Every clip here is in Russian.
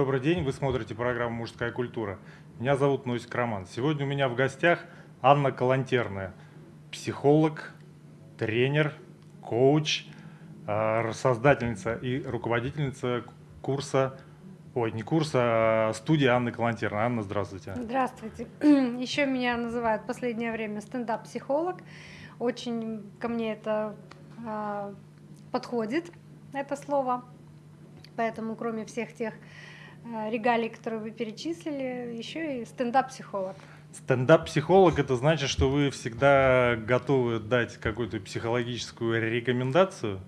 Добрый день, вы смотрите программу «Мужская культура». Меня зовут Носик Роман. Сегодня у меня в гостях Анна Калантерная, психолог, тренер, коуч, э, создательница и руководительница курса, ой, не курса, а студии Анны Калантерной. Анна, здравствуйте. Здравствуйте. Еще меня называют в последнее время стендап-психолог. Очень ко мне это э, подходит, это слово. Поэтому, кроме всех тех регалий, которые вы перечислили, еще и стендап-психолог. Стендап-психолог это значит, что вы всегда готовы дать какую-то психологическую рекомендацию?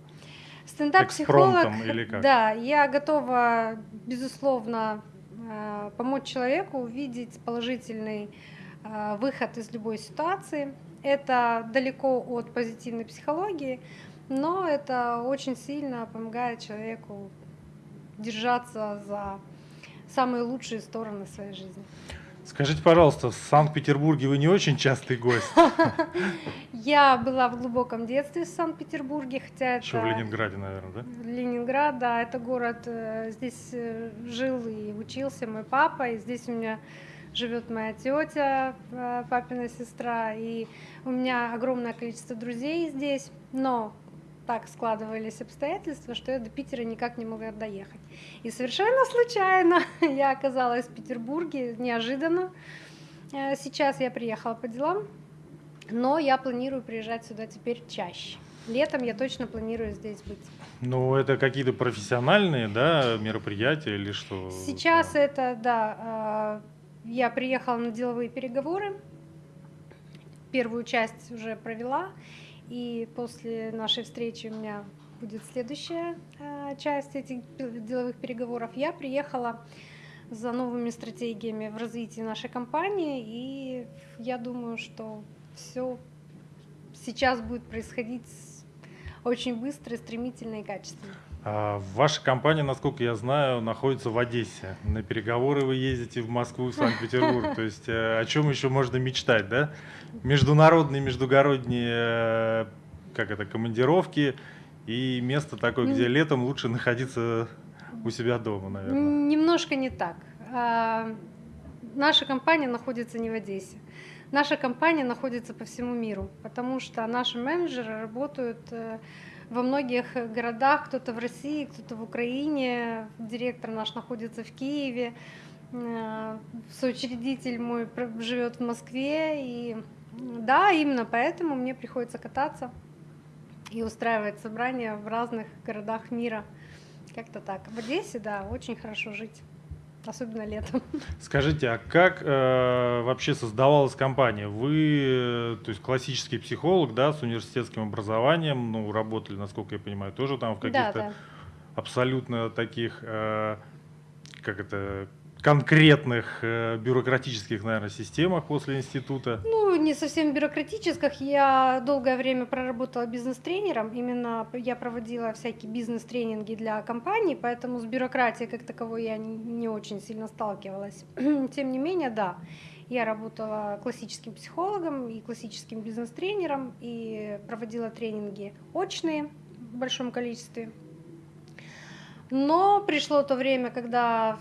Стендап-психолог, да, я готова, безусловно, э, помочь человеку увидеть положительный э, выход из любой ситуации. Это далеко от позитивной психологии, но это очень сильно помогает человеку держаться за самые лучшие стороны своей жизни. Скажите, пожалуйста, в Санкт-Петербурге вы не очень частый гость? Я была в глубоком детстве в Санкт-Петербурге, хотя Еще в Ленинграде, наверное, да? Ленинград, да, это город, э, здесь э, жил и учился мой папа, и здесь у меня живет моя тетя, э, папина сестра, и у меня огромное количество друзей здесь, но так складывались обстоятельства, что я до Питера никак не могла доехать. И совершенно случайно я оказалась в Петербурге, неожиданно. Э, сейчас я приехала по делам, но я планирую приезжать сюда теперь чаще. Летом я точно планирую здесь быть. Ну, это какие-то профессиональные, да, мероприятия или что? Сейчас это, да, э, я приехала на деловые переговоры, первую часть уже провела, и после нашей встречи у меня будет следующая э, часть этих деловых переговоров. Я приехала за новыми стратегиями в развитии нашей компании, и я думаю, что все сейчас будет происходить очень быстро, стремительно и качественно. А ваша компания, насколько я знаю, находится в Одессе. На переговоры вы ездите в Москву, в Санкт-Петербург. То есть э, о чем еще можно мечтать, да? Международные, междугородние, э, как это, командировки и место такое, где летом лучше находиться у себя дома, наверное. Немножко не так. А, наша компания находится не в Одессе. Наша компания находится по всему миру, потому что наши менеджеры работают э, во многих городах, кто-то в России, кто-то в Украине, директор наш находится в Киеве, э, соучредитель мой живет в Москве, и да, именно поэтому мне приходится кататься и устраивать собрания в разных городах мира. Как-то так. В Одессе, да, очень хорошо жить особенно летом. Скажите, а как э, вообще создавалась компания? Вы, то есть классический психолог, да, с университетским образованием, ну, работали, насколько я понимаю, тоже там в каких-то да, да. абсолютно таких, э, как это, конкретных э, бюрократических, наверное, системах после института? Ну, не совсем бюрократических. Я долгое время проработала бизнес-тренером. Именно я проводила всякие бизнес-тренинги для компаний, поэтому с бюрократией как таковой я не, очень сильно сталкивалась. Тем не менее, да, я работала классическим психологом и классическим бизнес-тренером и проводила тренинги очные в большом количестве. Но пришло то время, когда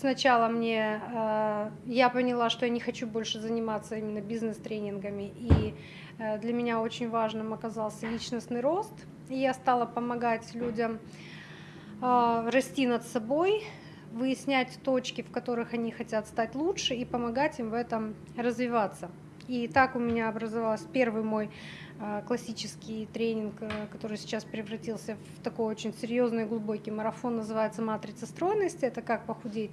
сначала мне э, я поняла, что я не хочу больше заниматься именно бизнес-тренингами, и э, для меня очень важным оказался личностный рост, и я стала помогать людям э, расти над собой, выяснять точки, в которых они хотят стать лучше, и помогать им в этом развиваться. И так у меня образовался первый мой классический тренинг, э, который сейчас превратился в такой очень серьезный глубокий марафон, называется «Матрица стройности». Это как похудеть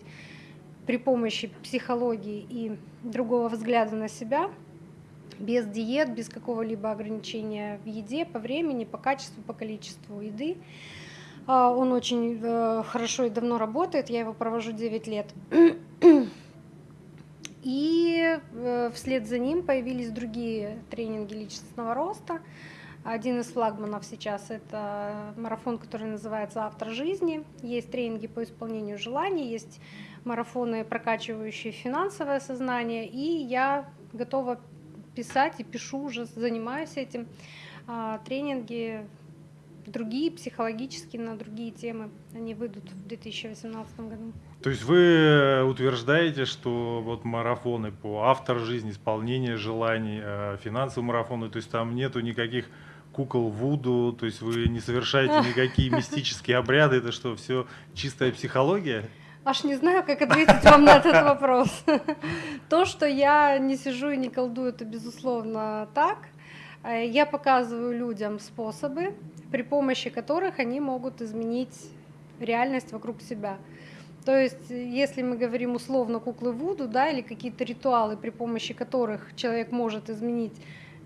при помощи психологии и другого взгляда на себя, без диет, без какого-либо ограничения в еде, по времени, по качеству, по количеству еды. А, он очень э, хорошо и давно работает, я его провожу 9 лет. И э, вслед за ним появились другие тренинги личностного роста. Один из флагманов сейчас это марафон, который называется «Автор жизни». Есть тренинги по исполнению желаний, есть марафоны, прокачивающие финансовое сознание. И я готова писать и пишу уже, занимаюсь этим. А, тренинги другие, психологические, на другие темы, они выйдут в 2018 году. То есть вы утверждаете, что вот марафоны по автор жизни, исполнение желаний, э, финансовые марафоны, то есть там нету никаких кукол Вуду, то есть вы не совершаете никакие мистические обряды, это что, все чистая психология? Аж не знаю, как ответить вам на этот вопрос. То, что я не сижу и не колдую, это безусловно так. Э, я показываю людям способы, при помощи которых они могут изменить реальность вокруг себя. То есть, если мы говорим условно куклы Вуду, да, или какие-то ритуалы, при помощи которых человек может изменить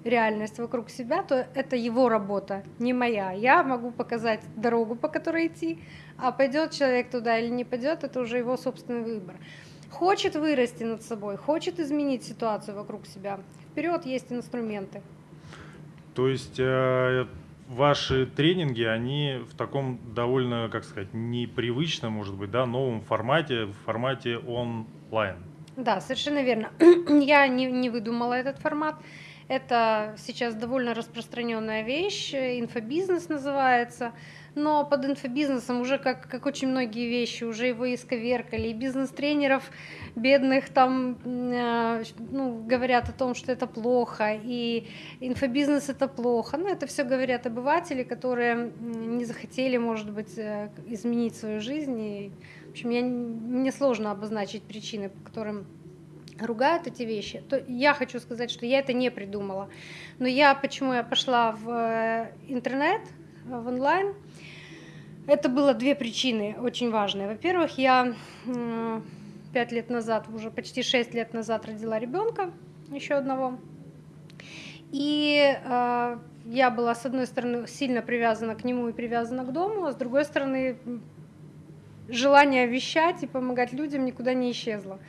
реальность вокруг себя, то это его работа, не моя. Я могу показать дорогу, по которой идти, а пойдет человек туда или не пойдет, это уже его собственный выбор. Хочет вырасти над собой, хочет изменить ситуацию вокруг себя. Вперед есть инструменты. То есть э, ваши тренинги, они в таком довольно, как сказать, непривычном, может быть, да, новом формате, в формате онлайн. Да, совершенно верно. Я не, не выдумала этот формат. Это сейчас довольно распространенная вещь, инфобизнес называется, но под инфобизнесом уже, как, как очень многие вещи, уже его исковеркали, и бизнес-тренеров бедных там э, ну, говорят о том, что это плохо, и инфобизнес это плохо. Ну, это все говорят обыватели, которые не захотели, может быть, э, изменить свою жизнь. И, в общем, я, мне сложно обозначить причины, по которым ругают эти вещи, то я хочу сказать, что я это не придумала. Но я, почему я пошла в э, интернет, в онлайн, это было две причины очень важные. Во-первых, я пять лет назад, уже почти шесть лет назад родила ребенка, еще одного. И э, я была, с одной стороны, сильно привязана к нему и привязана к дому, а с другой стороны, желание вещать и помогать людям никуда не исчезло.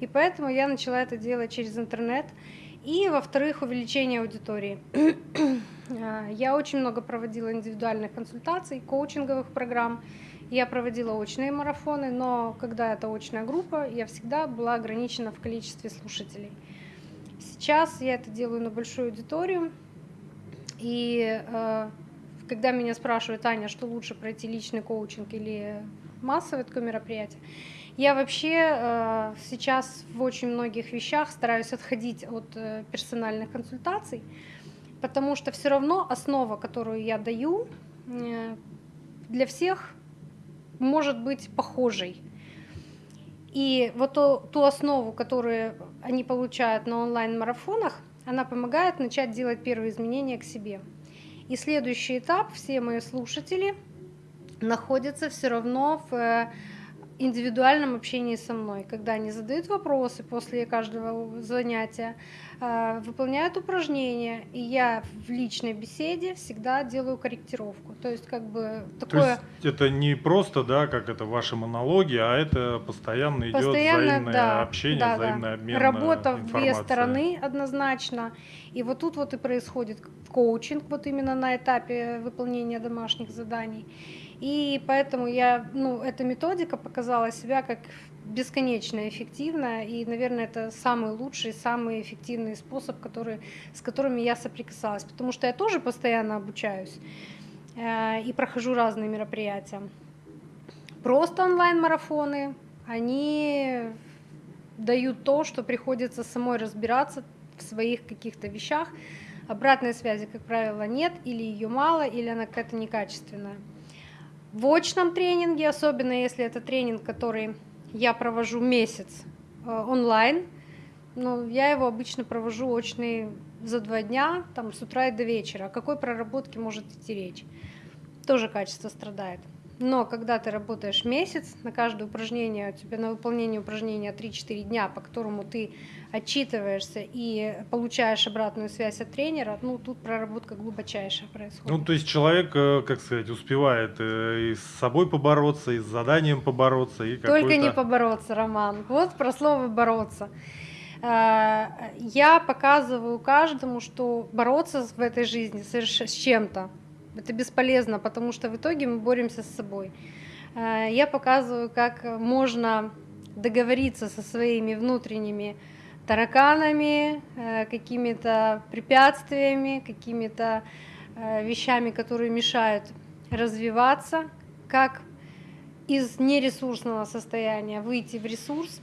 И поэтому я начала это делать через интернет. И, во-вторых, увеличение аудитории. А, я очень много проводила индивидуальных консультаций, коучинговых программ. Я проводила очные марафоны, но когда это очная группа, я всегда была ограничена в количестве слушателей. Сейчас я это делаю на большую аудиторию. И э, когда меня спрашивают, Аня, что лучше пройти личный коучинг или массовое такое мероприятие, я вообще э, сейчас в очень многих вещах стараюсь отходить от э, персональных консультаций, потому что все равно основа, которую я даю, э, для всех может быть похожей. И вот ту, ту основу, которую они получают на онлайн-марафонах, она помогает начать делать первые изменения к себе. И следующий этап, все мои слушатели находятся все равно в индивидуальном общении со мной, когда они задают вопросы после каждого занятия, э, выполняют упражнения, и я в личной беседе всегда делаю корректировку. То есть как бы такое... То есть это не просто, да, как это ваши монологи, а это постоянно идет постоянно, взаимное да, общение, да, взаимный да. обмен Работа в две стороны однозначно. И вот тут вот и происходит коучинг, вот именно на этапе выполнения домашних заданий. И поэтому я, ну, эта методика показала себя как бесконечно эффективная, и, наверное, это самый лучший, самый эффективный способ, который, с которыми я соприкасалась, потому что я тоже постоянно обучаюсь э, и прохожу разные мероприятия. Просто онлайн-марафоны, они дают то, что приходится самой разбираться в своих каких-то вещах. Обратной связи, как правило, нет, или ее мало, или она какая-то некачественная. В очном тренинге, особенно если это тренинг, который я провожу месяц э, онлайн, ну, я его обычно провожу очный за два дня, там, с утра и до вечера. О какой проработке может идти речь? Тоже качество страдает. Но когда ты работаешь месяц, на каждое упражнение, у тебя на выполнение упражнения 3-4 дня, по которому ты отчитываешься и получаешь обратную связь от тренера, ну тут проработка глубочайшая происходит. Ну то есть человек, э, как сказать, успевает э, и с собой побороться, и с заданием побороться. И Только не побороться, Роман. Вот про слово «бороться». Э, я показываю каждому, что бороться в этой жизни с чем-то это бесполезно, потому что в итоге мы боремся с собой. Я показываю, как можно договориться со своими внутренними тараканами, э, какими-то препятствиями, какими-то э, вещами, которые мешают развиваться, как из нересурсного состояния выйти в ресурс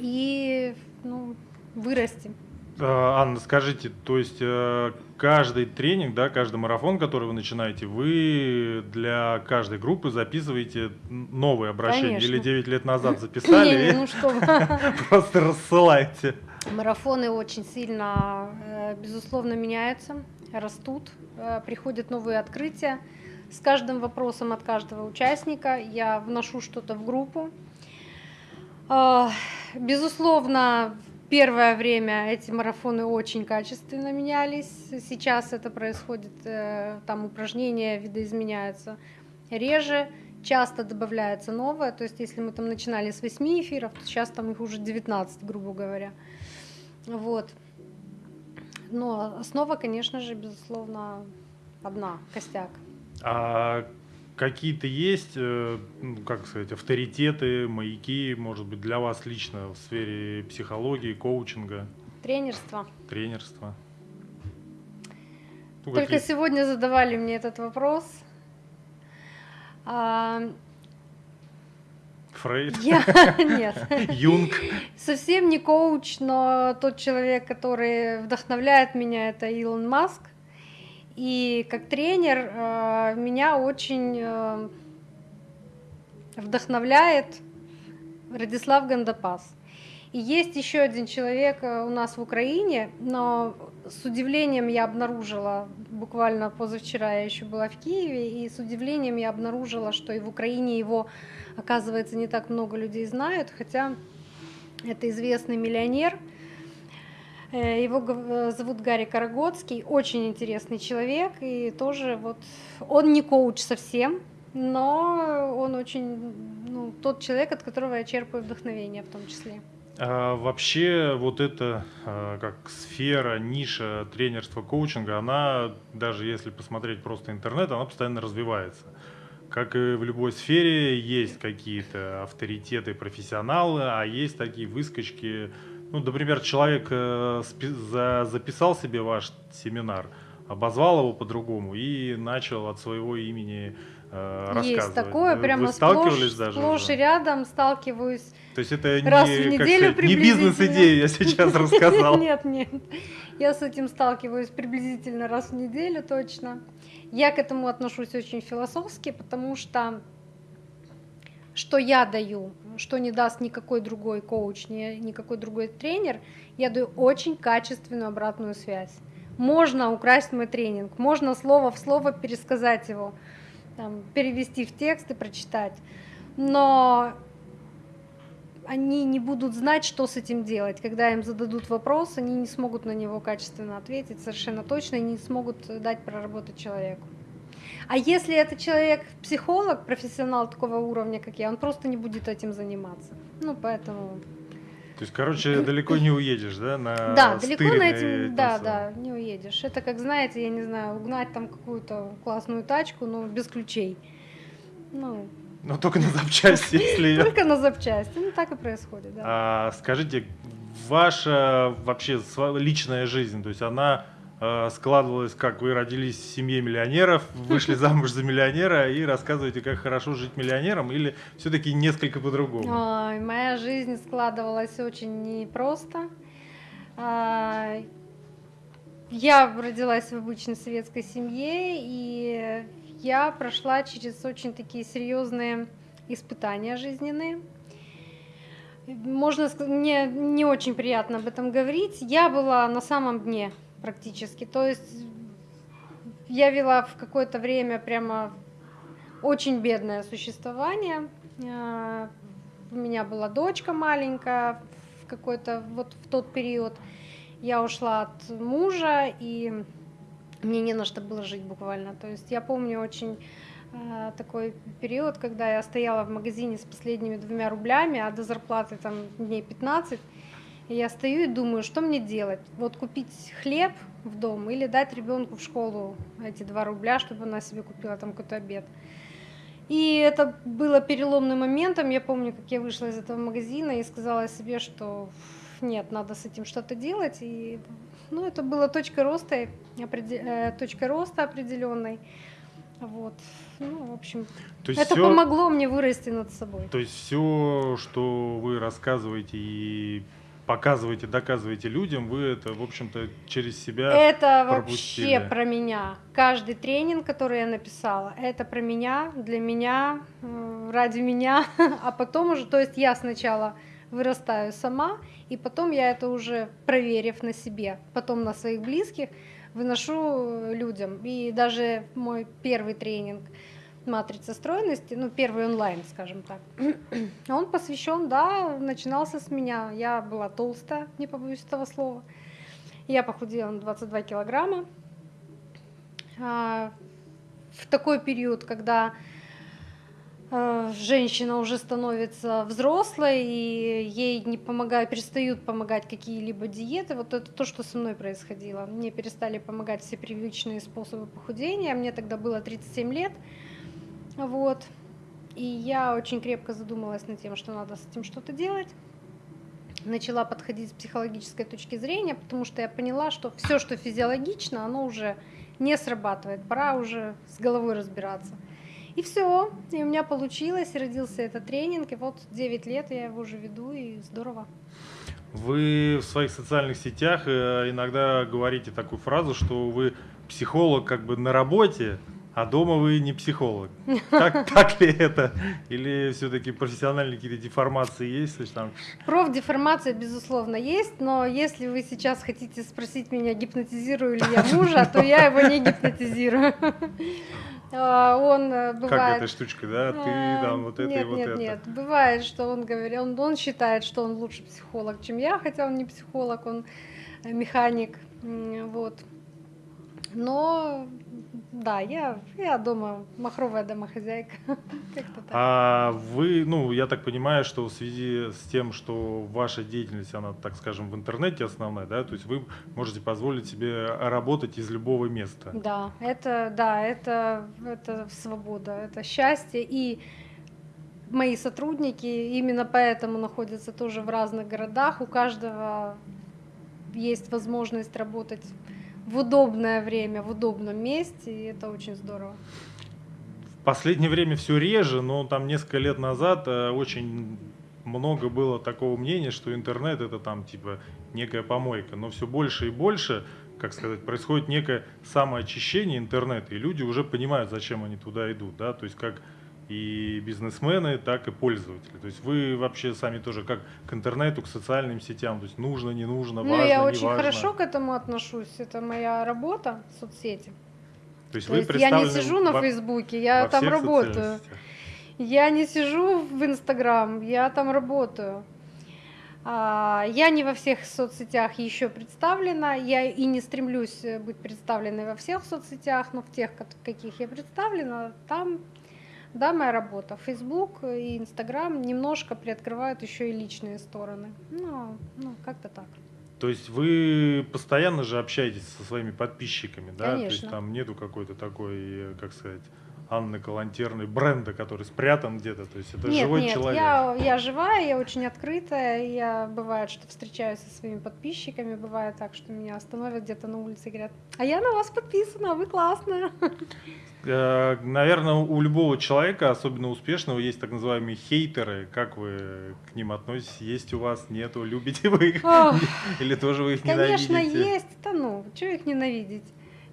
и ну, вырасти. А, Анна, скажите, то есть э, каждый тренинг, да, каждый марафон, который вы начинаете, вы для каждой группы записываете новые обращения? Конечно. Или 9 лет назад записали ну что просто рассылаете? Марафоны очень сильно, э, безусловно, меняются, растут, э, приходят новые открытия. С каждым вопросом от каждого участника я вношу что-то в группу. Безусловно, Первое время эти марафоны очень качественно менялись. Сейчас это происходит, э, там упражнения видоизменяются реже, часто добавляется новое. То есть если мы там начинали с 8 эфиров, то сейчас там их уже 19, грубо говоря. Вот. Но основа, конечно же, безусловно, одна, костяк. А какие-то есть, э, ну, как сказать, авторитеты, маяки, может быть, для вас лично в сфере психологии, коучинга? Тренерство. Тренерство. Ну, Только какие... сегодня задавали мне этот вопрос. А... Фрейд? Я... Нет. Юнг? Совсем не коуч, но тот человек, который вдохновляет меня, это Илон Маск. И как тренер э, меня очень э, вдохновляет Радислав Гандапас. И есть еще один человек э, у нас в Украине, но с удивлением я обнаружила, буквально позавчера я еще была в Киеве, и с удивлением я обнаружила, что и в Украине его, оказывается, не так много людей знают, хотя это известный миллионер – его э, зовут Гарри Карагодский, очень интересный человек, и тоже вот он не коуч совсем, но он очень, ну, тот человек, от которого я черпаю вдохновение в том числе. А, вообще вот эта а, как сфера, ниша тренерства, коучинга, она, даже если посмотреть просто интернет, она постоянно развивается. Как и в любой сфере, есть какие-то авторитеты, профессионалы, а есть такие выскочки, ну, например, человек э, за, записал себе ваш семинар, обозвал его по-другому и начал от своего имени э, рассказывать. Есть такое, вы, прямо сталкивались сплошь, даже сплошь уже? и рядом сталкиваюсь. То есть это раз не, в неделю сказать, не бизнес-идея, я сейчас рассказал. Нет, нет, я с этим сталкиваюсь приблизительно раз в неделю точно. Я к этому отношусь очень философски, потому что что я даю, что не даст никакой другой коуч, ни, никакой другой тренер, я даю очень качественную обратную связь. Можно украсть мой тренинг, можно слово в слово пересказать его, там, перевести в текст и прочитать, но они не будут знать, что с этим делать. Когда им зададут вопрос, они не смогут на него качественно ответить совершенно точно и не смогут дать проработать человеку. А если это человек психолог, профессионал такого уровня, как я, он просто не будет этим заниматься. Ну, поэтому... То есть, короче, далеко не уедешь, да, на Да, далеко на этим, да, да, не уедешь. Это как, знаете, я не знаю, угнать там какую-то классную тачку, но без ключей. Ну, но только на запчасти, если. Только на запчасти, ну так и происходит, да. А, скажите, ваша вообще личная жизнь, то есть она складывалось, как вы родились в семье миллионеров, вышли замуж за миллионера и рассказываете, как хорошо жить миллионером, или все-таки несколько по-другому? Ой, моя жизнь складывалась очень непросто. А, я родилась в обычной советской семье, и я прошла через очень такие серьезные испытания жизненные. Можно сказать, мне не очень приятно об этом говорить. Я была на самом дне практически. То есть я вела в какое-то время прямо очень бедное существование. А, у меня была дочка маленькая в какой-то вот в тот период. Я ушла от мужа, и мне не на что было жить буквально. То есть я помню очень э, такой период, когда я стояла в магазине с последними двумя рублями, а до зарплаты там дней 15, и я стою и думаю, что мне делать? Вот купить хлеб в дом или дать ребенку в школу эти два рубля, чтобы она себе купила там какой-то обед. И это было переломным моментом. Я помню, как я вышла из этого магазина и сказала себе, что нет, надо с этим что-то делать. И ну, это была точка роста. Э, точка роста определенной. Вот. Ну, в общем, то есть это все, помогло мне вырасти над собой. То есть все, что вы рассказываете и показываете, доказываете людям, вы это, в общем-то, через себя Это пропустили. вообще про меня. Каждый тренинг, который я написала, это про меня, для меня, э, ради меня, а потом уже, то есть я сначала вырастаю сама, и потом я это уже проверив на себе, потом на своих близких, выношу людям. И даже мой первый тренинг матрица стройности, ну, первый онлайн, скажем так, он посвящен, да, начинался с меня. Я была толстая, не побоюсь этого слова. Я похудела на 22 килограмма. А, в такой период, когда Э, женщина уже становится взрослой, и ей не помогают, перестают помогать какие-либо диеты. Вот это то, что со мной происходило. Мне перестали помогать все привычные способы похудения. Мне тогда было 37 лет. Вот. И я очень крепко задумалась над тем, что надо с этим что-то делать. Начала подходить с психологической точки зрения, потому что я поняла, что все, что физиологично, оно уже не срабатывает. Пора уже с головой разбираться. И все, и у меня получилось, родился этот тренинг, и вот 9 лет я его уже веду, и здорово. Вы в своих социальных сетях э, иногда говорите такую фразу, что вы психолог как бы на работе, а дома вы не психолог. Так, так ли это? Или все-таки профессиональные какие-то деформации есть? Там... Профдеформация, безусловно, есть, но если вы сейчас хотите спросить меня, гипнотизирую ли я мужа, то я его не гипнотизирую. А, он бывает... Как этой штучкой, да? Ты а, там вот это нет, и вот нет, это. Нет, нет, бывает, что он говорит, он, он считает, что он лучше психолог, чем я, хотя он не психолог, он э, механик, вот. Но да, я, я дома махровая домохозяйка. А вы, ну, я так понимаю, что в связи с тем, что ваша деятельность, она, так скажем, в интернете основная, да, то есть вы можете позволить себе работать из любого места. Да, это, да, это, это свобода, это счастье. И мои сотрудники именно поэтому находятся тоже в разных городах. У каждого есть возможность работать в удобное время, в удобном месте, и это очень здорово. В последнее время все реже, но там несколько лет назад э, очень много было такого мнения, что интернет это там типа некая помойка, но все больше и больше, как сказать, происходит некое самоочищение интернета, и люди уже понимают, зачем они туда идут, да, то есть как и бизнесмены, так и пользователи. То есть вы вообще сами тоже как к интернету, к социальным сетям, то есть нужно, не нужно, ну, важно, я не очень важно. хорошо к этому отношусь, это моя работа, соцсети. То есть, То вы есть я не сижу на Фейсбуке, я там работаю. Я не сижу в Инстаграм, я там работаю. А, я не во всех соцсетях еще представлена, я и не стремлюсь быть представленной во всех соцсетях, но в тех, каких я представлена, там да, моя работа. Facebook и Instagram немножко приоткрывают еще и личные стороны. Ну, ну как-то так. То есть вы постоянно же общаетесь со своими подписчиками, да? Конечно. То есть там нету какой-то такой, как сказать, Анны Калантерной бренда, который спрятан где-то. То есть это нет, живой нет, человек. Я, я живая, я очень открытая. Я бывает, что встречаюсь со своими подписчиками, бывает так, что меня остановят где-то на улице и говорят, а я на вас подписана, вы классная. Э, Наверное, у любого человека, особенно успешного, есть так называемые хейтеры. Как вы к ним относитесь? Есть у вас, нету? Любите вы их? Или тоже вы их ненавидите? Конечно, есть. Да ну, что их ненавидеть?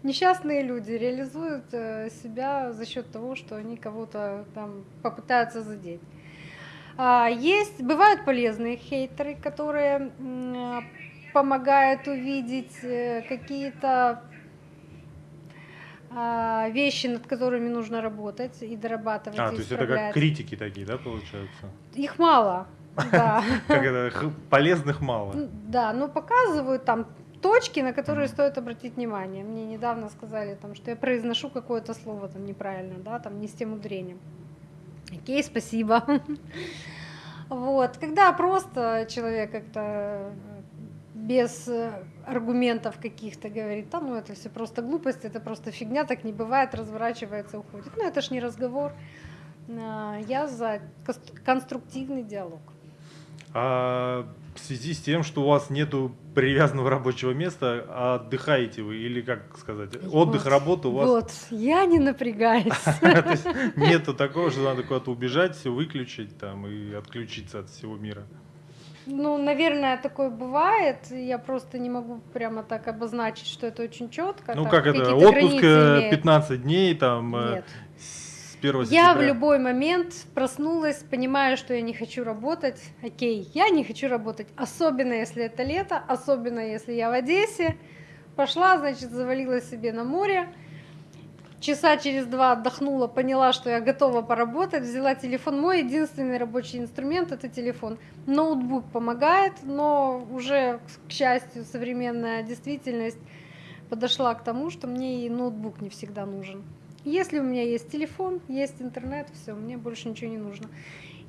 Несчастные люди реализуют э, себя за счет того, что они кого-то там попытаются задеть. А, есть, бывают полезные хейтеры, которые помогают увидеть э, какие-то а, вещи, над которыми нужно работать и дорабатывать. А, то есть это как критики такие, да, получаются? Их мало. Да. Как это, полезных мало. Да, но показывают там точки, на которые стоит обратить внимание. Мне недавно сказали, там, что я произношу какое-то слово там неправильно, да, там не с тем ударением. Окей, спасибо. Вот, когда просто человек как-то без э, аргументов каких-то говорит, да, ну это все просто глупость, это просто фигня, так не бывает, разворачивается, уходит. Ну это ж не разговор. А, я за конструктивный диалог. А в связи с тем, что у вас нету привязанного рабочего места, а отдыхаете вы или как сказать, отдых, вот, работа у вас? Вот, я не напрягаюсь. Нету такого, что надо куда-то убежать, все выключить там и отключиться от всего мира. Ну, наверное, такое бывает. Я просто не могу прямо так обозначить, что это очень четко. Ну, как это, отпуск 15 э, дней там. Э, Нет. С 1 я в любой момент проснулась, понимаю, что я не хочу работать. Окей, я не хочу работать. Особенно, если это лето, особенно, если я в Одессе. Пошла, значит, завалила себе на море часа через два отдохнула, поняла, что я готова поработать, взяла телефон. Мой единственный рабочий инструмент – это телефон. Ноутбук помогает, но уже, к счастью, современная действительность подошла к тому, что мне и ноутбук не всегда нужен. Если у меня есть телефон, есть интернет, все, мне больше ничего не нужно.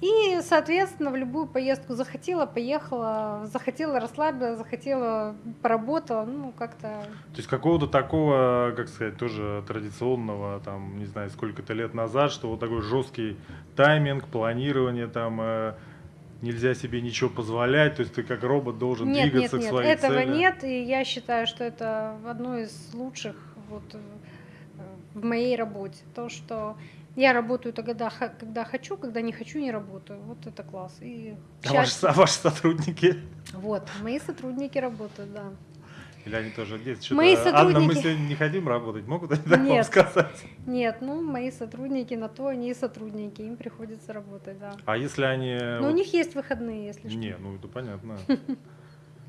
И, соответственно, в любую поездку захотела, поехала, захотела расслабиться, захотела поработала, ну, как-то... То есть какого-то такого, как сказать, тоже традиционного, там, не знаю, сколько-то лет назад, что вот такой жесткий тайминг, планирование, там, э, нельзя себе ничего позволять, то есть ты как робот должен нет, двигаться нет, нет, к своей этого цели. нет, и я считаю, что это одно из лучших вот в моей работе. То, что я работаю тогда, когда хочу, когда не хочу, не работаю. Вот это класс. И а ваши, а ваши сотрудники? Вот, мои сотрудники работают, да. Или они тоже здесь мои сотрудники... Анна, мы сегодня не хотим работать, могут они так нет, вам сказать? Нет, ну, мои сотрудники на то они и сотрудники, им приходится работать, да. А если они... Ну, вот... у них есть выходные, если что. Не, ну, это понятно.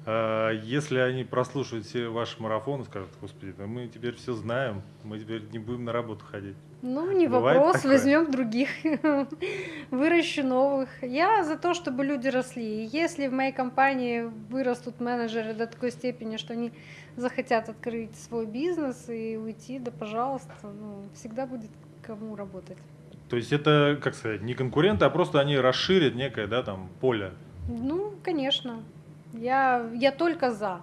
А, если они прослушают все ваши марафоны, скажут, господи, да мы теперь все знаем, мы теперь не будем на работу ходить. Ну, не Бывает вопрос, такое? возьмем других, выращу новых. Я за то, чтобы люди росли. Если в моей компании вырастут менеджеры до такой степени, что они захотят открыть свой бизнес и уйти, да пожалуйста, ну, всегда будет кому работать. То есть это, как сказать, не конкуренты, а просто они расширят некое, да, там, поле. Ну, конечно. Я, я только за.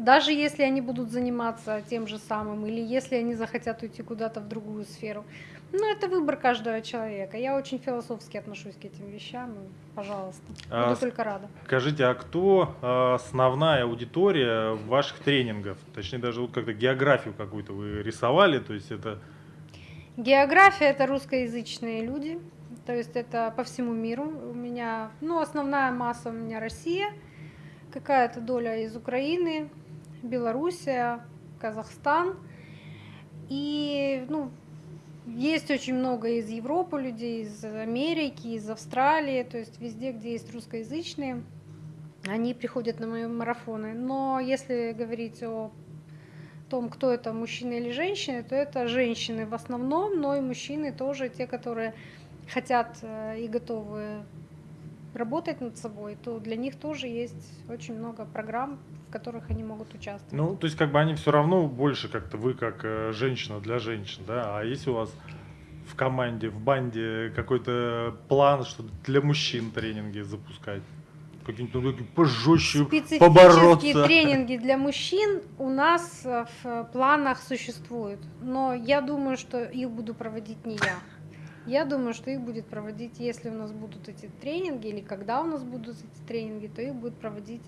Даже если они будут заниматься тем же самым, или если они захотят уйти куда-то в другую сферу. Ну, это выбор каждого человека. Я очень философски отношусь к этим вещам. Пожалуйста, а, буду только рада. Скажите, а кто а, основная аудитория ваших тренингов? Точнее, даже вот как-то географию какую-то вы рисовали, то есть это... География – это русскоязычные люди, то есть это по всему миру. У меня, ну, основная масса у меня Россия – какая-то доля из Украины, Белоруссия, Казахстан. И ну, есть очень много из Европы людей, из Америки, из Австралии, то есть везде, где есть русскоязычные, они приходят на мои марафоны. Но если говорить о том, кто это, мужчины или женщины, то это женщины в основном, но и мужчины тоже, те, которые хотят э, и готовы работать над собой, то для них тоже есть очень много программ, в которых они могут участвовать. Ну, то есть как бы они все равно больше как-то вы как э, женщина для женщин, да? А если у вас в команде, в банде какой-то план, что для мужчин тренинги запускать? Какие-нибудь ну, пожестче побороться. тренинги для мужчин у нас в планах существуют, но я думаю, что их буду проводить не я. Я думаю, что их будет проводить, если у нас будут эти тренинги, или когда у нас будут эти тренинги, то их будет проводить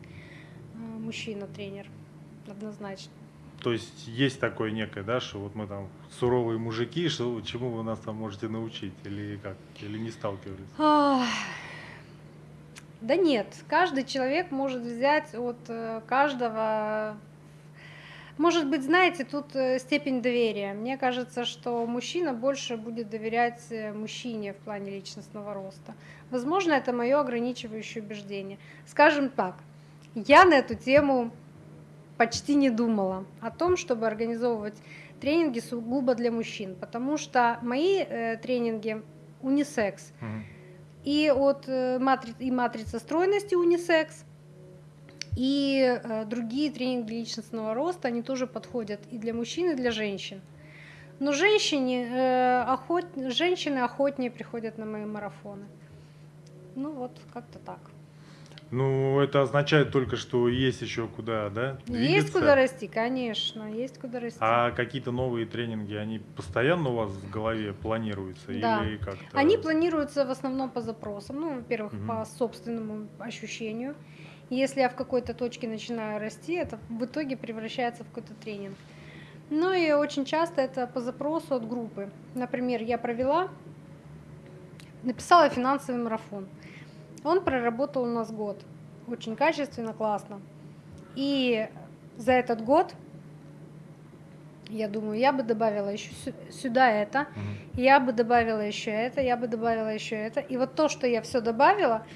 э, мужчина-тренер, однозначно. То есть есть такое некое, да, что вот мы там суровые мужики, что чему вы нас там можете научить, или как, или не сталкивались? да нет, каждый человек может взять от э, каждого может быть, знаете, тут э, степень доверия. Мне кажется, что мужчина больше будет доверять э, мужчине в плане личностного роста. Возможно, это мое ограничивающее убеждение. Скажем так, я на эту тему почти не думала о том, чтобы организовывать тренинги сугубо для мужчин, потому что мои э, тренинги унисекс. Mm-hmm. И от э, матри- и матрица стройности унисекс, и э, другие тренинги личностного роста, они тоже подходят и для мужчин, и для женщин. Но женщине, э, охот... женщины охотнее приходят на мои марафоны. Ну вот, как-то так. Ну, это означает только, что есть еще куда, да? Двигаться. Есть куда расти, конечно, есть куда расти. А какие-то новые тренинги, они постоянно у вас в голове планируются да. или как-то? Они планируются в основном по запросам. Ну, во-первых, угу. по собственному ощущению. Если я в какой-то точке начинаю расти, это в итоге превращается в какой-то тренинг. Ну и очень часто это по запросу от группы. Например, я провела, написала финансовый марафон. Он проработал у нас год. Очень качественно, классно. И за этот год я думаю, я бы добавила еще сюда это, угу. я бы добавила еще это, я бы добавила еще это. И вот то, что я все добавила,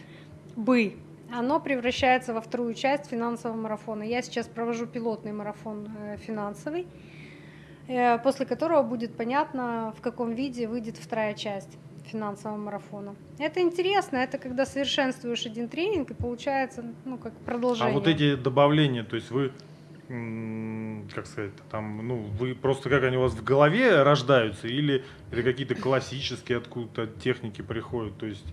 бы, оно превращается во вторую часть финансового марафона. Я сейчас провожу пилотный марафон э, финансовый, э, после которого будет понятно, в каком виде выйдет вторая часть финансового марафона. Это интересно, это когда совершенствуешь один тренинг и получается, ну, как продолжение. А вот эти добавления, то есть вы как сказать, там, ну, вы просто как они у вас в голове рождаются, или это какие-то классические откуда-то техники приходят, то есть...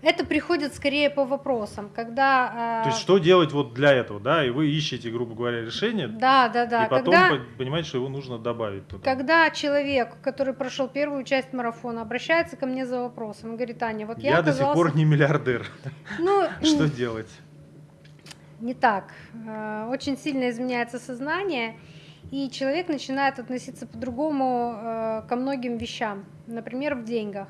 Это приходит скорее по вопросам, когда... Э... То есть что делать вот для этого, да, и вы ищете, грубо говоря, решение. Да, да, да. И потом когда... понимаете, что его нужно добавить. Туда. Когда человек, который прошел первую часть марафона, обращается ко мне за вопросом говорит, Аня, вот я Я оказался... до сих пор не миллиардер. Ну, что делать? не так. Э, очень сильно изменяется сознание, и человек начинает относиться по-другому э, ко многим вещам, например, в деньгах.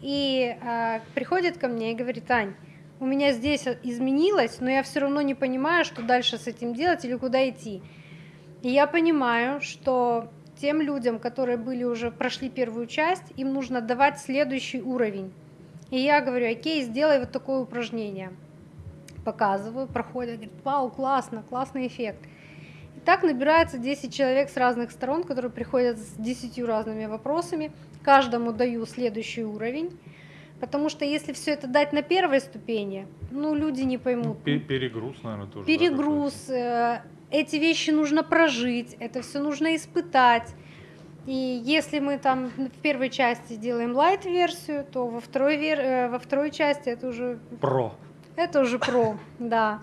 И э, приходит ко мне и говорит, Ань, у меня здесь изменилось, но я все равно не понимаю, что дальше с этим делать или куда идти. И я понимаю, что тем людям, которые были уже прошли первую часть, им нужно давать следующий уровень. И я говорю, окей, сделай вот такое упражнение показываю, проходят, говорят, вау, классно, классный эффект. И так набирается 10 человек с разных сторон, которые приходят с 10 разными вопросами, каждому даю следующий уровень, потому что если все это дать на первой ступени, ну, люди не поймут. Перегруз, наверное, тоже. Перегруз, да, э, эти вещи нужно прожить, это все нужно испытать. И если мы там в первой части делаем лайт-версию, то во второй, вер... Э, во второй части это уже... Про. Это уже про, да.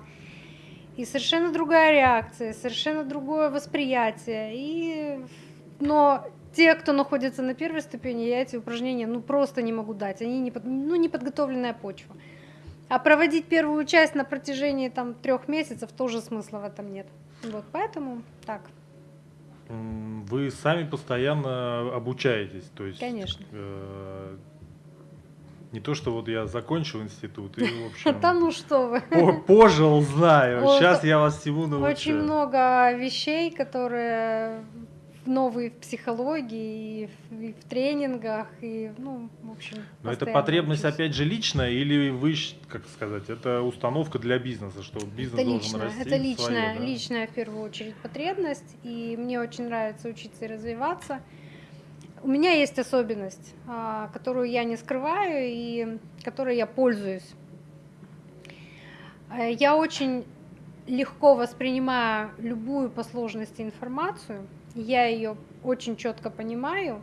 И совершенно другая реакция, совершенно другое восприятие. И... Но те, кто находится на первой ступени, я эти упражнения ну, просто не могу дать. Они не, под... ну, не подготовленная почва. А проводить первую часть на протяжении там, трех месяцев тоже смысла в этом нет. Вот поэтому так. Вы сами постоянно обучаетесь, то есть. Конечно. Э не то, что вот я закончил институт и, в общем... Да ну что вы. Пожил, знаю. Сейчас я вас всему научу. Очень много вещей, которые новые в психологии, и в, тренингах, и, ну, в общем... Но это потребность, учусь. опять же, личная, или вы, как сказать, это установка для бизнеса, что бизнес это должен личная, расти? Это личная, свое, да? личная, в первую очередь, потребность, и мне очень нравится учиться и развиваться. У меня есть особенность, а, которую я не скрываю и которой я пользуюсь. Э, я очень легко воспринимаю любую по сложности информацию, я ее очень четко понимаю,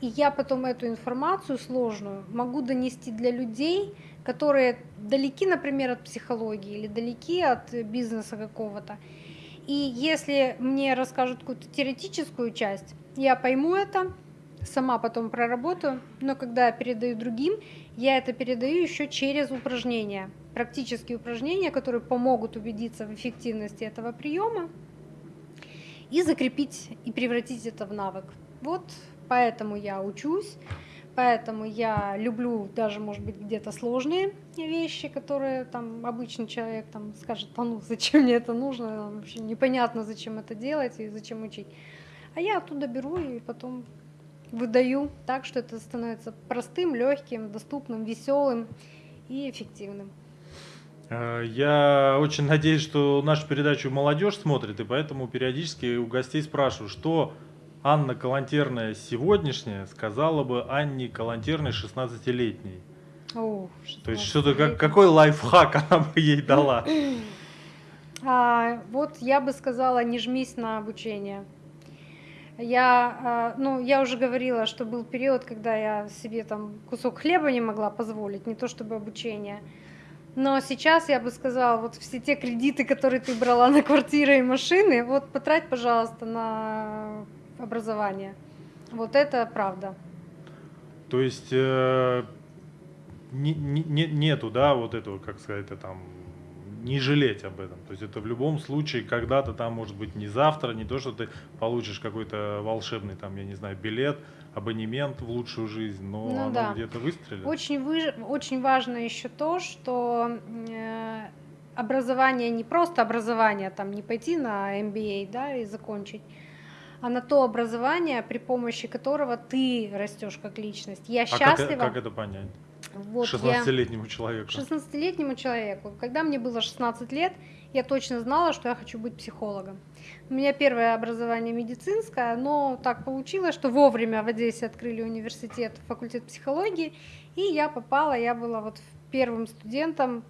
и я потом эту информацию сложную могу донести для людей, которые далеки, например, от психологии или далеки от бизнеса какого-то. И если мне расскажут какую-то теоретическую часть, я пойму это, сама потом проработаю, но когда я передаю другим, я это передаю еще через упражнения, практические упражнения, которые помогут убедиться в эффективности этого приема и закрепить и превратить это в навык. Вот поэтому я учусь, поэтому я люблю даже, может быть, где-то сложные вещи, которые там обычный человек там скажет, а ну зачем мне это нужно, вообще непонятно, зачем это делать и зачем учить. А я оттуда беру и потом выдаю так, что это становится простым, легким, доступным, веселым и эффективным. Э, я очень надеюсь, что нашу передачу молодежь смотрит, и поэтому периодически у гостей спрашиваю, что Анна Калантерная сегодняшняя сказала бы Анне Калантерной 16-летней. О, То есть что-то как, какой лайфхак она бы ей дала? А, вот я бы сказала, не жмись на обучение. Я, э, ну, я уже говорила, что был период, когда я себе там кусок хлеба не могла позволить, не то чтобы обучение. Но сейчас я бы сказала, вот все те кредиты, которые ты брала на квартиры и машины, вот потрать, пожалуйста, на образование. Вот это правда. То есть э, не, не, нету, да, вот этого, как сказать, там не жалеть об этом. То есть это в любом случае когда-то там может быть не завтра, не то, что ты получишь какой-то волшебный там, я не знаю, билет, абонемент в лучшую жизнь, но ну, оно да. где-то выстрелит. Очень, вы, очень важно еще то, что э, образование не просто образование, там не пойти на MBA, да, и закончить, а на то образование, при помощи которого ты растешь как личность. Я а счастлива. Как, как это понять? Вот 16-летнему человеку. 16-летнему человеку. Когда мне было 16 лет, я точно знала, что я хочу быть психологом. У меня первое образование медицинское, но так получилось, что вовремя в Одессе открыли университет, факультет психологии, и я попала, я была вот первым студентом,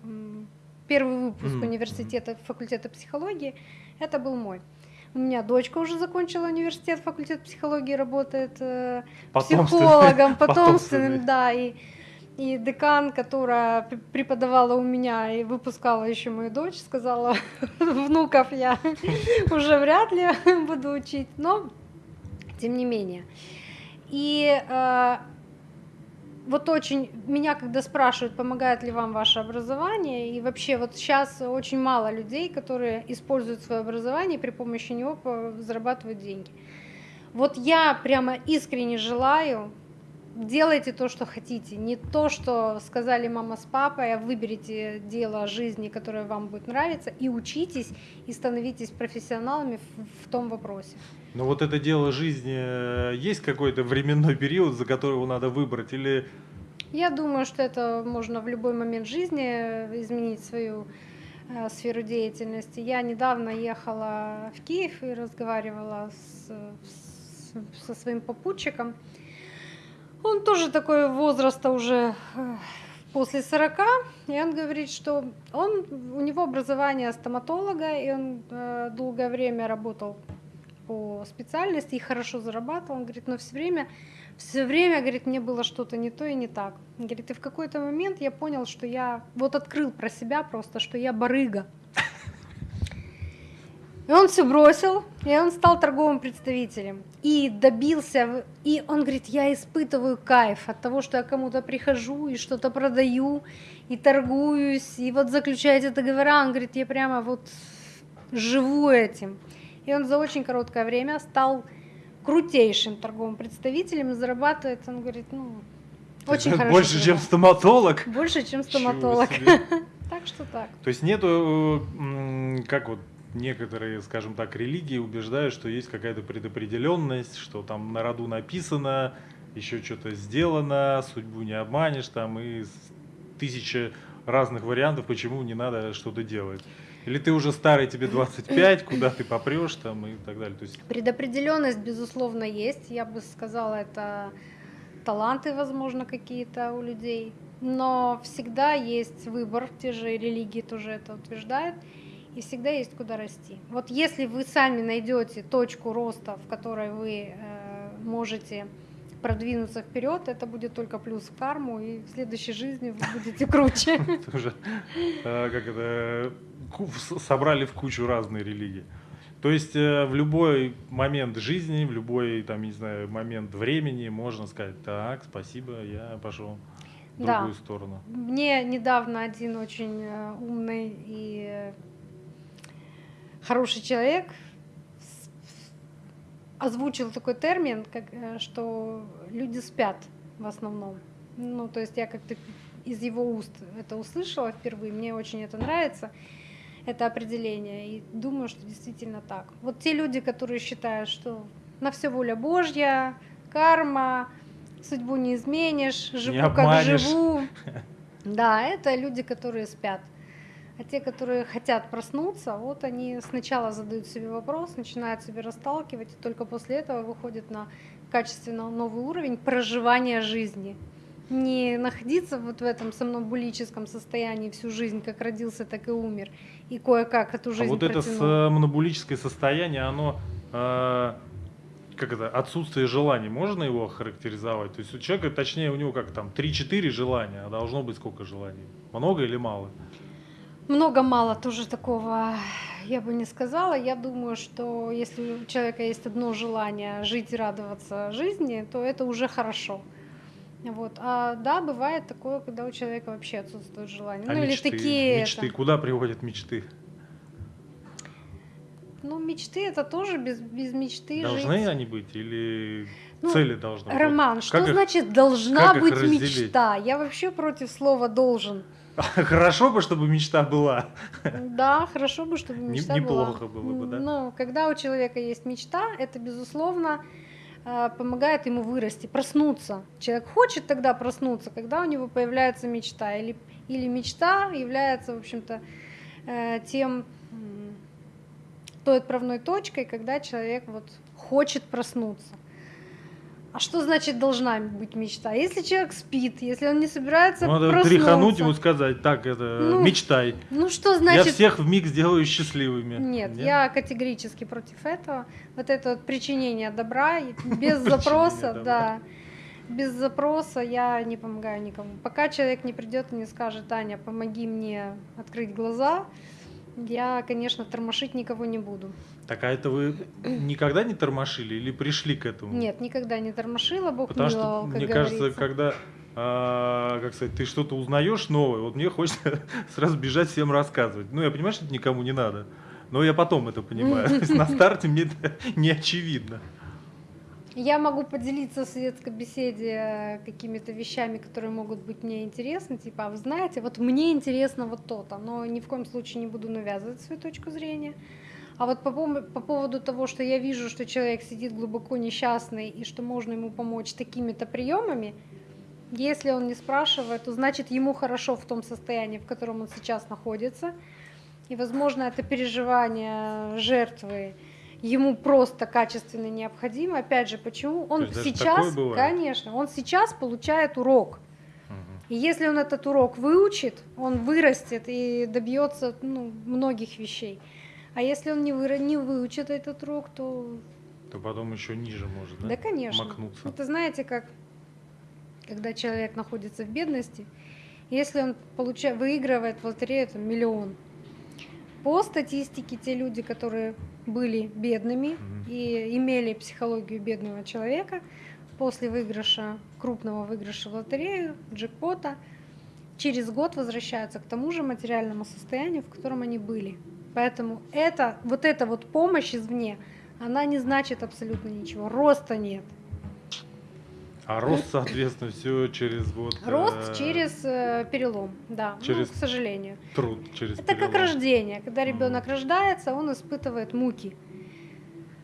первый выпуск mm-hmm. университета факультета психологии, это был мой. У меня дочка уже закончила университет, факультет психологии, работает э, психологом, потомственным, да, и и декан, которая преподавала у меня и выпускала еще мою дочь, сказала, внуков я уже вряд ли буду учить, но тем не менее. И э, вот очень меня, когда спрашивают, помогает ли вам ваше образование, и вообще вот сейчас очень мало людей, которые используют свое образование и при помощи него зарабатывают деньги. Вот я прямо искренне желаю делайте то, что хотите, не то, что сказали мама с папой, а выберите дело жизни, которое вам будет нравиться, и учитесь, и становитесь профессионалами в, в том вопросе. Но вот это дело жизни, э, есть какой-то временной период, за который его надо выбрать, или... Я думаю, что это можно в любой момент жизни изменить свою э, сферу деятельности. Я недавно ехала в Киев и разговаривала с, с, со своим попутчиком, он тоже такой возраста уже э, после 40, и он говорит, что он, у него образование стоматолога, и он э, долгое время работал по специальности и хорошо зарабатывал. Он говорит, но все время, все время, говорит, мне было что-то не то и не так. Он говорит, и в какой-то момент я понял, что я вот открыл про себя просто, что я барыга. И он все бросил, и он стал торговым представителем. И добился, и он говорит, я испытываю кайф от того, что я кому-то прихожу и что-то продаю, и торгуюсь, и вот заключаю эти договора. Он говорит, я прямо вот живу этим. И он за очень короткое время стал крутейшим торговым представителем зарабатывает, он говорит, ну, очень хорошо. Больше, чем стоматолог? Больше, чем стоматолог. Так что так. То есть нету, как вот некоторые, скажем так, религии убеждают, что есть какая-то предопределенность, что там на роду написано, еще что-то сделано, судьбу не обманешь, там и тысячи разных вариантов, почему не надо что-то делать. Или ты уже старый, тебе 25, куда ты попрешь там и так далее. То есть... Предопределенность, безусловно, есть. Я бы сказала, это таланты, возможно, какие-то у людей. Но всегда есть выбор, те же религии тоже это утверждают и всегда есть куда расти. Вот если вы сами найдете точку роста, в которой вы э, можете продвинуться вперед, это будет только плюс в карму, и в следующей жизни вы будете круче. Тоже, э, как это, собрали в кучу разные религии. То есть э, в любой момент жизни, в любой, там, не знаю, момент времени можно сказать, так, спасибо, я пошел в другую сторону. Мне недавно один очень умный и хороший человек озвучил такой термин, как, э, что люди спят в основном. Ну, то есть я как-то из его уст это услышала впервые, мне очень это нравится, это определение, и думаю, что действительно так. Вот те люди, которые считают, что на все воля Божья, карма, судьбу не изменишь, живу не как живу. Да, это люди, которые спят. А те, которые хотят проснуться, вот они сначала задают себе вопрос, начинают себе расталкивать, и только после этого выходят на качественно новый уровень проживания жизни. Не находиться вот в этом сомнамбулическом состоянии всю жизнь, как родился, так и умер, и кое-как эту жизнь А вот протянул. это сомнамбулическое состояние, оно э, как это, отсутствие желаний, можно его характеризовать? То есть у человека, точнее, у него как там 3-4 желания, а должно быть сколько желаний? Много или мало? Много-мало тоже такого я бы не сказала. Я думаю, что если у человека есть одно желание жить и радоваться жизни, то это уже хорошо. Вот. А да, бывает такое, когда у человека вообще отсутствует желание. А ну мечты, или такие. Мечты. Это... Куда приводят мечты? Ну, мечты это тоже без, без мечты Должны жить. они быть или Ну, цели должны быть? Роман, Вот что как их- значит должна их быть разделить? мечта? Я вообще против слова должен. Хорошо бы, чтобы мечта была. Да, хорошо бы, чтобы Не- мечта была. неплохо было бы, да? Ну, когда у человека есть мечта, это, безусловно, э, помогает ему вырасти, проснуться. Человек хочет тогда проснуться, когда у него появляется мечта. Или, или мечта является, в общем-то, э, тем, той отправной точкой, когда человек вот хочет проснуться. А что значит должна быть мечта? Если человек спит, если он не собирается Надо проснуться, тряхануть ему сказать, так, это, Ну, мечтай. ну что Я значит всех в миг сделаю счастливыми. Нет, я категорически против этого. Вот это вот причинение добра без запроса, да. Без запроса я не помогаю никому. Пока человек не придет и не скажет, Таня, помоги мне открыть глаза, я, конечно, тормошить никого не буду. Так, а это вы никогда не тормошили или пришли к этому? Нет, никогда не тормошила, Бог Потому что, миловал, как мне кажется, говорится. когда а, как сказать, ты что-то узнаешь новое, вот мне хочется сразу бежать всем рассказывать. Ну, я понимаю, что это никому не надо, но я потом это понимаю. На старте мне это не очевидно. Я могу поделиться в светской беседе э, какими-то вещами, которые могут быть мне интересны, типа, а вы знаете, вот мне интересно вот то-то, но ни в коем случае не буду навязывать свою точку зрения. А вот по, по поводу того, что я вижу, что человек сидит глубоко несчастный и что можно ему помочь такими-то приемами, если он не спрашивает, то значит ему хорошо в том состоянии, в котором он сейчас находится. И, возможно, это переживание жертвы ему просто качественно необходимо. Опять же, почему? Он сейчас, конечно, он сейчас получает урок. И если он этот урок выучит, он вырастет и добьется ну, многих вещей. А если он не, выра- не выучит этот урок, то То потом еще ниже может, да? да, конечно. Макнуться. Это знаете, как когда человек находится в бедности, если он получает, выигрывает в лотерею там, миллион, по статистике те люди, которые были бедными и имели психологию бедного человека, после выигрыша, крупного выигрыша в лотерею, джекпота, через год возвращаются к тому же материальному состоянию, в котором они были. Поэтому это, вот эта вот помощь извне, она не значит абсолютно ничего. Роста нет. А рост, соответственно, все через вот... Рост э, через э, перелом, да, ну, через к сожалению. Труд, через Это как перелом. рождение. Когда ребенок рождается, он испытывает муки.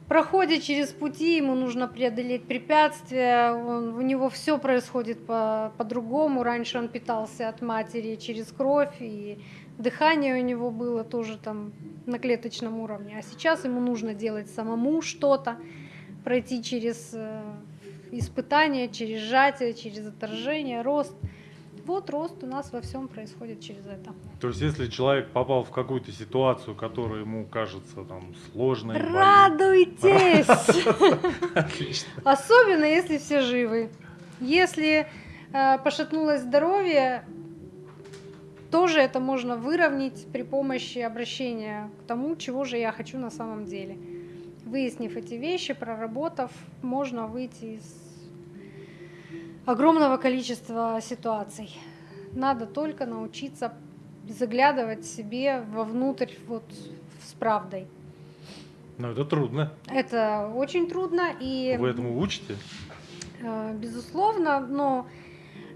Проходит через пути, ему нужно преодолеть препятствия, он, у него все происходит по- по-другому. Раньше он питался от матери через кровь, и дыхание у него было тоже там на клеточном уровне. А сейчас ему нужно делать самому что-то, пройти через э, испытания, через сжатие, через отторжение, рост. Вот рост у нас во всем происходит через это. То есть, если человек попал в какую-то ситуацию, которая ему кажется там сложной, Радуйтесь! Отлично. Особенно если все живы. Если э, пошатнулось здоровье, тоже это можно выровнять при помощи обращения к тому, чего же я хочу на самом деле. Выяснив эти вещи, проработав, можно выйти из огромного количества ситуаций. Надо только научиться заглядывать себе вовнутрь вот с правдой. Но это трудно. Это очень трудно и Вы этому учите? Э, Безусловно, но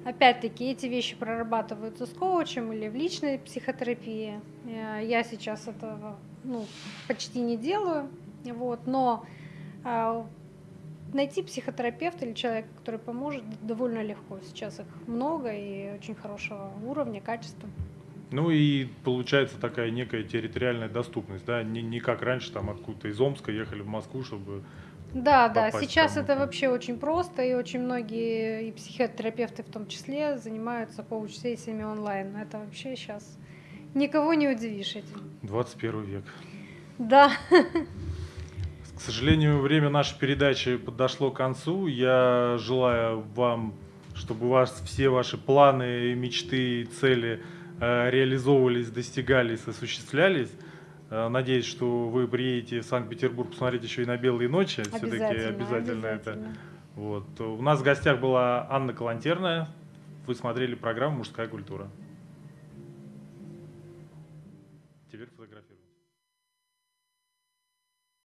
опять-таки эти вещи прорабатываются с коучем или в личной психотерапии. Э, Я сейчас этого ну, почти не делаю, вот, но э, найти психотерапевта или человека, который поможет, довольно легко. Сейчас их много и очень хорошего уровня, качества. Ну и получается такая некая территориальная доступность, да? Не, не как раньше, там откуда-то из Омска ехали в Москву, чтобы... Да, да, сейчас это вообще очень просто, и очень многие, и психотерапевты в том числе, занимаются коуч-сессиями онлайн. Это вообще сейчас никого не удивишь этим. 21 век. Да, К сожалению, время нашей передачи подошло к концу. Я желаю вам, чтобы у вас все ваши планы, мечты и цели э, реализовывались, достигались, осуществлялись. Э, Надеюсь, что вы приедете в Санкт-Петербург посмотреть еще и на белые ночи. Все-таки обязательно, обязательно это. Вот. У нас в гостях была Анна Калантерная. Вы смотрели программу «Мужская культура».